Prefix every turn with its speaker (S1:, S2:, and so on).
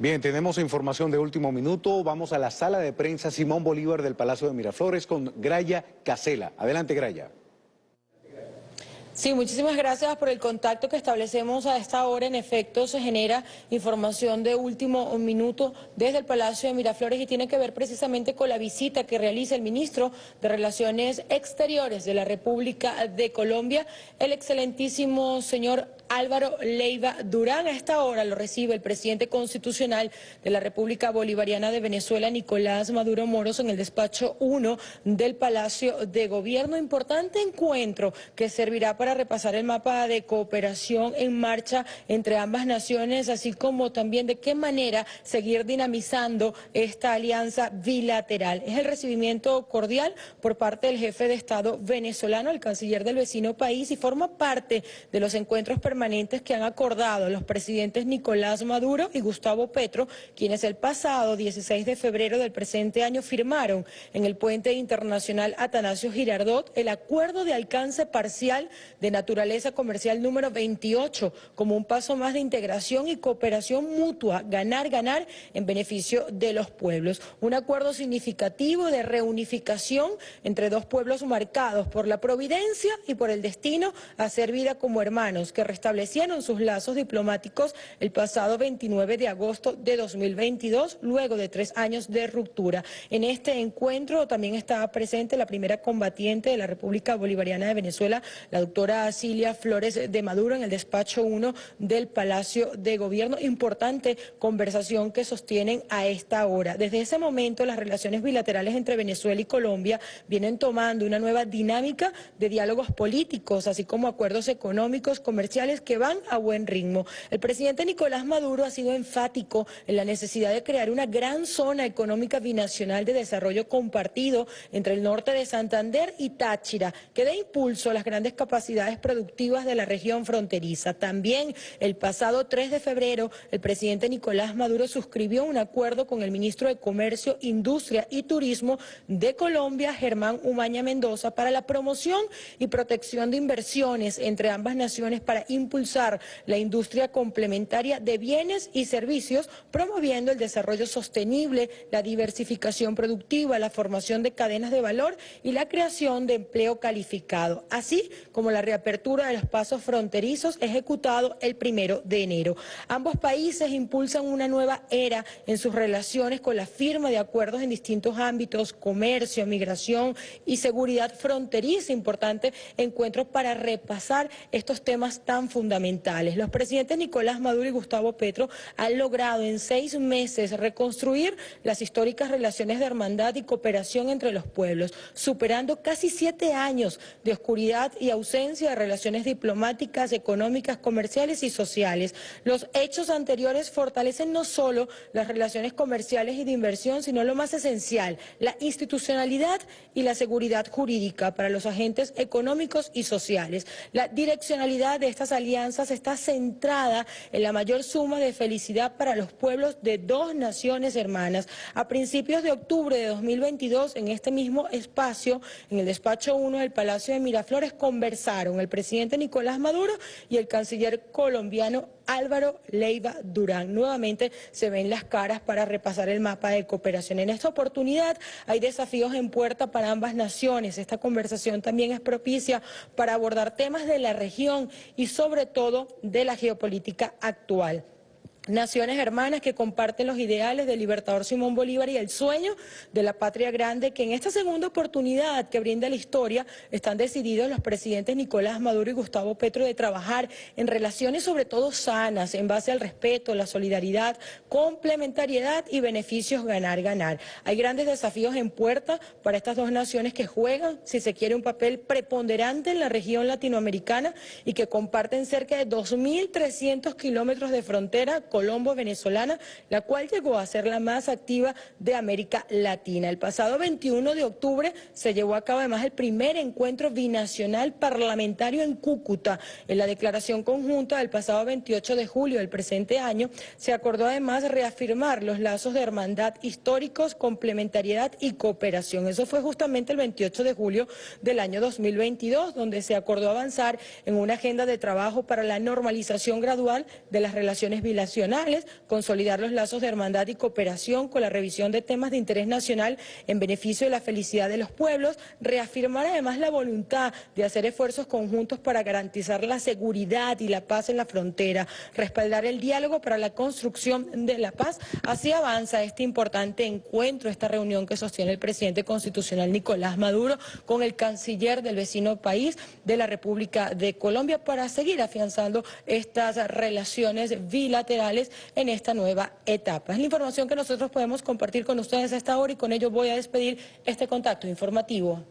S1: Bien, tenemos información de último minuto. Vamos a la sala de prensa Simón Bolívar del Palacio de Miraflores con Graya Casela. Adelante, Graya.
S2: Sí, muchísimas gracias por el contacto que establecemos a esta hora. En efecto, se genera información de último minuto desde el Palacio de Miraflores y tiene que ver precisamente con la visita que realiza el ministro de Relaciones Exteriores de la República de Colombia, el excelentísimo señor Álvaro Leiva Durán. A esta hora lo recibe el presidente constitucional de la República Bolivariana de Venezuela, Nicolás Maduro Moros, en el despacho 1 del Palacio de Gobierno. Importante encuentro que servirá para repasar el mapa de cooperación en marcha entre ambas naciones, así como también de qué manera seguir dinamizando esta alianza bilateral. Es el recibimiento cordial por parte del jefe de Estado venezolano, el canciller del vecino país, y forma parte de los encuentros permanentes permanentes que han acordado los presidentes Nicolás Maduro y Gustavo Petro, quienes el pasado 16 de febrero del presente año firmaron en el puente internacional Atanasio Girardot el acuerdo de alcance parcial de naturaleza comercial número 28 como un paso más de integración y cooperación mutua, ganar, ganar en beneficio de los pueblos. Un acuerdo significativo de reunificación entre dos pueblos marcados por la providencia y por el destino a ser vida como hermanos que resta establecieron sus lazos diplomáticos el pasado 29 de agosto de 2022, luego de tres años de ruptura. En este encuentro también estaba presente la primera combatiente de la República Bolivariana de Venezuela, la doctora Cilia Flores de Maduro, en el despacho 1 del Palacio de Gobierno. Importante conversación que sostienen a esta hora. Desde ese momento, las relaciones bilaterales entre Venezuela y Colombia vienen tomando una nueva dinámica de diálogos políticos, así como acuerdos económicos, comerciales que van a buen ritmo. El presidente Nicolás Maduro ha sido enfático en la necesidad de crear una gran zona económica binacional de desarrollo compartido entre el norte de Santander y Táchira, que dé impulso a las grandes capacidades productivas de la región fronteriza. También el pasado 3 de febrero, el presidente Nicolás Maduro suscribió un acuerdo con el ministro de Comercio, Industria y Turismo de Colombia, Germán Umaña Mendoza, para la promoción y protección de inversiones entre ambas naciones para impulsar la industria complementaria de bienes y servicios, promoviendo el desarrollo sostenible, la diversificación productiva, la formación de cadenas de valor y la creación de empleo calificado, así como la reapertura de los pasos fronterizos ejecutado el primero de enero. Ambos países impulsan una nueva era en sus relaciones con la firma de acuerdos en distintos ámbitos, comercio, migración y seguridad fronteriza, importante encuentro para repasar estos temas tan fundamentales. Los presidentes Nicolás Maduro y Gustavo Petro han logrado en seis meses reconstruir las históricas relaciones de hermandad y cooperación entre los pueblos, superando casi siete años de oscuridad y ausencia de relaciones diplomáticas, económicas, comerciales y sociales. Los hechos anteriores fortalecen no solo las relaciones comerciales y de inversión, sino lo más esencial, la institucionalidad y la seguridad jurídica para los agentes económicos y sociales. La direccionalidad de estas alianzas está centrada en la mayor suma de felicidad para los pueblos de dos naciones hermanas. A principios de octubre de 2022, en este mismo espacio, en el despacho 1 del Palacio de Miraflores, conversaron el presidente Nicolás Maduro y el canciller colombiano Álvaro Leiva Durán. Nuevamente se ven las caras para repasar el mapa de cooperación. En esta oportunidad hay desafíos en puerta para ambas naciones. Esta conversación también es propicia para abordar temas de la región y sobre todo de la geopolítica actual. Naciones hermanas que comparten los ideales del libertador Simón Bolívar y el sueño de la patria grande que en esta segunda oportunidad que brinda la historia están decididos los presidentes Nicolás Maduro y Gustavo Petro de trabajar en relaciones sobre todo sanas, en base al respeto, la solidaridad, complementariedad y beneficios ganar-ganar. Hay grandes desafíos en puerta para estas dos naciones que juegan, si se quiere, un papel preponderante en la región latinoamericana y que comparten cerca de 2.300 kilómetros de frontera Colombo venezolana, la cual llegó a ser la más activa de América Latina. El pasado 21 de octubre se llevó a cabo además el primer encuentro binacional parlamentario en Cúcuta. En la declaración conjunta del pasado 28 de julio del presente año se acordó además reafirmar los lazos de hermandad históricos, complementariedad y cooperación. Eso fue justamente el 28 de julio del año 2022, donde se acordó avanzar en una agenda de trabajo para la normalización gradual de las relaciones bilaterales regionales, consolidar los lazos de hermandad y cooperación con la revisión de temas de interés nacional en beneficio de la felicidad de los pueblos, reafirmar además la voluntad de hacer esfuerzos conjuntos para garantizar la seguridad y la paz en la frontera, respaldar el diálogo para la construcción de la paz. Así avanza este importante encuentro, esta reunión que sostiene el presidente constitucional Nicolás Maduro con el canciller del vecino país de la República de Colombia para seguir afianzando estas relaciones bilaterales en esta nueva etapa. Es la información que nosotros podemos compartir con ustedes a esta hora y con ello voy a despedir este contacto informativo.